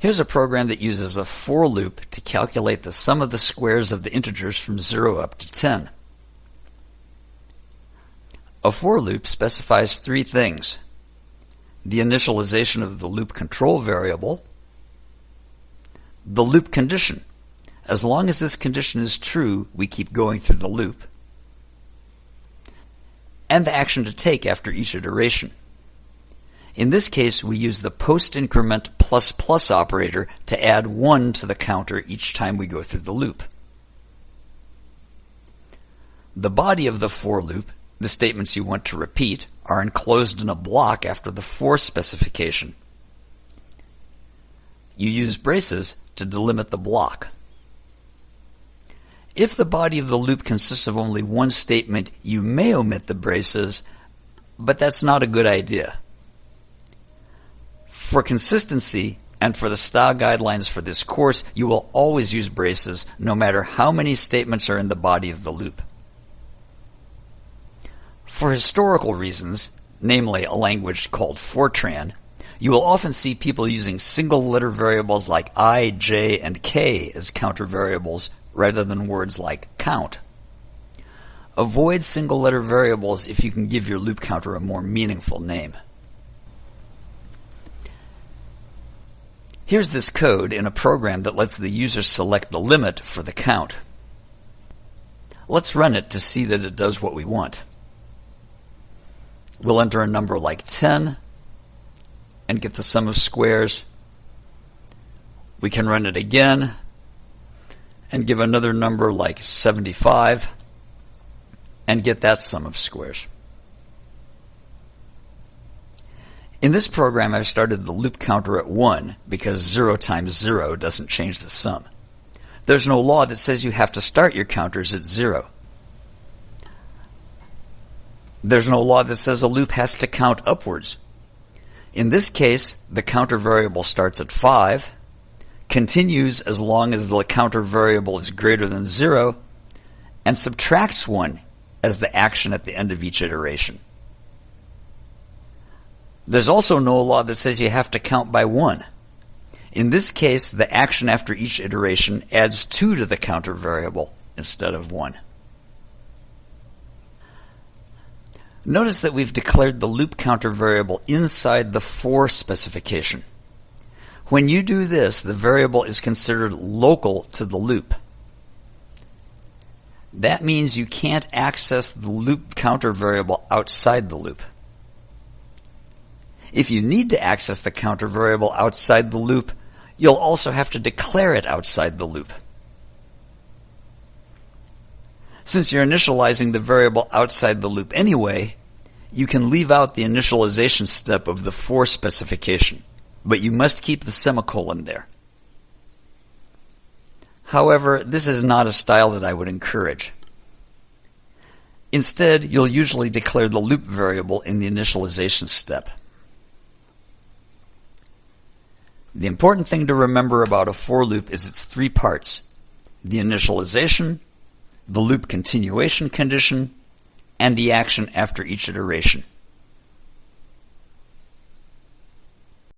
Here's a program that uses a for loop to calculate the sum of the squares of the integers from 0 up to 10. A for loop specifies three things. The initialization of the loop control variable, the loop condition. As long as this condition is true, we keep going through the loop, and the action to take after each iteration. In this case, we use the post increment plus plus operator to add 1 to the counter each time we go through the loop. The body of the for loop, the statements you want to repeat, are enclosed in a block after the for specification. You use braces to delimit the block. If the body of the loop consists of only one statement, you may omit the braces, but that's not a good idea. For consistency and for the style guidelines for this course, you will always use braces no matter how many statements are in the body of the loop. For historical reasons, namely a language called Fortran, you will often see people using single letter variables like i, j, and k as counter variables rather than words like count. Avoid single letter variables if you can give your loop counter a more meaningful name. Here's this code in a program that lets the user select the limit for the count. Let's run it to see that it does what we want. We'll enter a number like 10 and get the sum of squares. We can run it again and give another number like 75 and get that sum of squares. In this program, I've started the loop counter at 1 because 0 times 0 doesn't change the sum. There's no law that says you have to start your counters at 0. There's no law that says a loop has to count upwards. In this case, the counter variable starts at 5, continues as long as the counter variable is greater than 0, and subtracts 1 as the action at the end of each iteration. There's also no law that says you have to count by one. In this case, the action after each iteration adds 2 to the counter variable instead of 1. Notice that we've declared the loop counter variable inside the for specification. When you do this, the variable is considered local to the loop. That means you can't access the loop counter variable outside the loop. If you need to access the counter variable outside the loop, you'll also have to declare it outside the loop. Since you're initializing the variable outside the loop anyway, you can leave out the initialization step of the for specification, but you must keep the semicolon there. However, this is not a style that I would encourage. Instead, you'll usually declare the loop variable in the initialization step. The important thing to remember about a for loop is its three parts. The initialization, the loop continuation condition, and the action after each iteration.